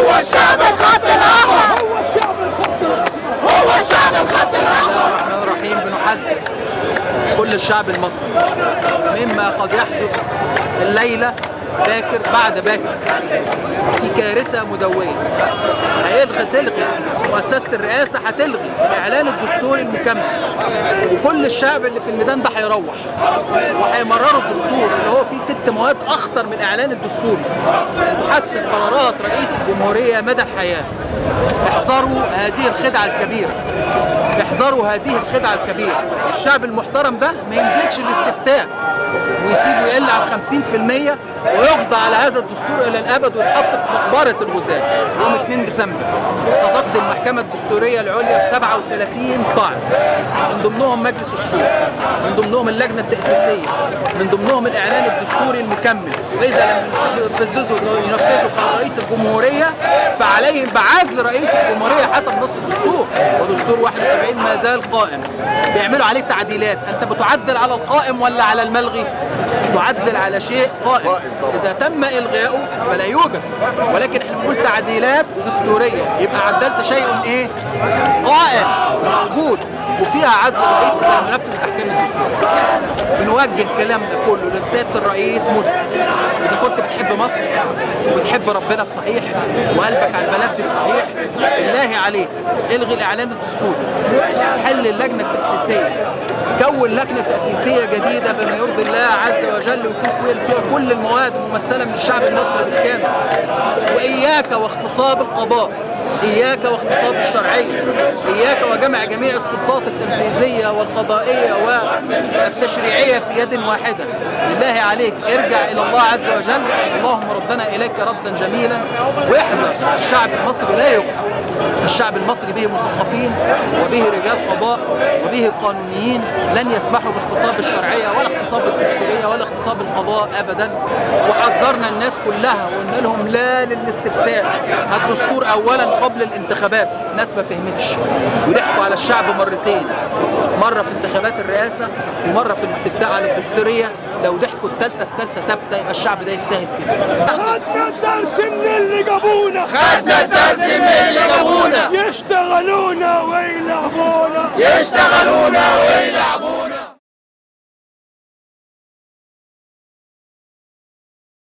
هو الشعب الخط الأحمر. هو الشعب الخط الأحمر. إحنا رايحين بنحذر كل الشعب المصري مما قد يحدث الليلة باكر بعد باكر في كارثة مدوية. هيلغي تلغي مؤسسة الرئاسة هتلغي الاعلان الدستوري المكمل. وكل الشعب اللي في الميدان ده هيروح وهيمرروا الدستور اللي هو فيه ست مواد أخطر من الإعلان الدستوري تحسن قرارات رئيس الجمهورية مدى الحياة. احذروا هذه الخدعة الكبيرة. احذروا هذه الخدعة الكبيرة. الشعب المحترم ده ما ينزلش الاستفتاء. ويسيبه يقل عن 50% ويخضع على هذا الدستور إلى الأبد ويتحط في مقبرة الغزاة يوم 2 ديسمبر. ستقضي المحكمة الدستورية العليا في 37 طعن. من ضمنهم مجلس الشورى من ضمنهم اللجنة التأسيسية من ضمنهم الإعلان الدستوري المكمل. وإذا لم ينفذوا ينفذوا قرار رئيس الجمهورية فعليهم بعزل رئيس الجمهورية حسب نص 71 ما زال قائم بيعملوا عليه تعديلات. أنت بتعدل على القائم ولا على الملغي؟ تعدل على شيء قائم. إذا تم إلغائه فلا يوجد. ولكن إحنا بنقول تعديلات دستورية. يبقى عدلت شيء إيه؟ قائم وفيها عزل الرئيس إذا لم ينفذ الاحكام الدستوريه بنوجه كلامنا كله للسيادة الرئيس مرسي إذا كنت بتحب مصر وبتحب ربنا بصحيح وقلبك على البلد بصحيح بالله عليك الغي الإعلان الدستوري. حل اللجنة التأسيسية. كون لجنة تأسيسية جديدة بما يرضي الله عز وجل ويكون فيها كل المواد ممثلة من الشعب المصري بالكامل. وإياك واغتصاب القضاء. إياك واغتصاب الشرعية إياك وجمع جميع السلطات التنفيذية والقضائية والتشريعية في يد واحدة. بالله عليك ارجع إلى الله عز وجل. اللهم ردنا إليك ردا جميلا. واحذر الشعب المصري لا يقع الشعب المصري به مثقفين وبه رجال قضاء وبه قانونيين لن يسمحوا باغتصاب الشرعية ولا اغتصاب الدستورية ولا اغتصاب القضاء أبدا. وحذرنا الناس كلها وقلنا لهم لا للاستفتاء. الدستور أولا قبل الانتخابات. الناس ما فهمتش. وضحكوا على الشعب مرتين. مرة في انتخابات الرئاسة ومرة في الاستفتاء على الدستورية. لو ضحكوا التالتة التالتة تابتة يبقى الشعب ده يستاهل كده. خدنا الدرس من اللي جابونا. خدنا الدرس من اللي جابونا. يشتغلونا ويلعبونا. يشتغلونا ويلعبونا.